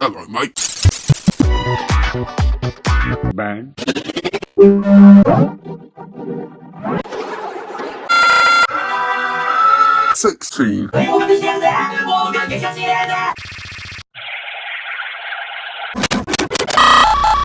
Hello, mate. Bang. Sixteen.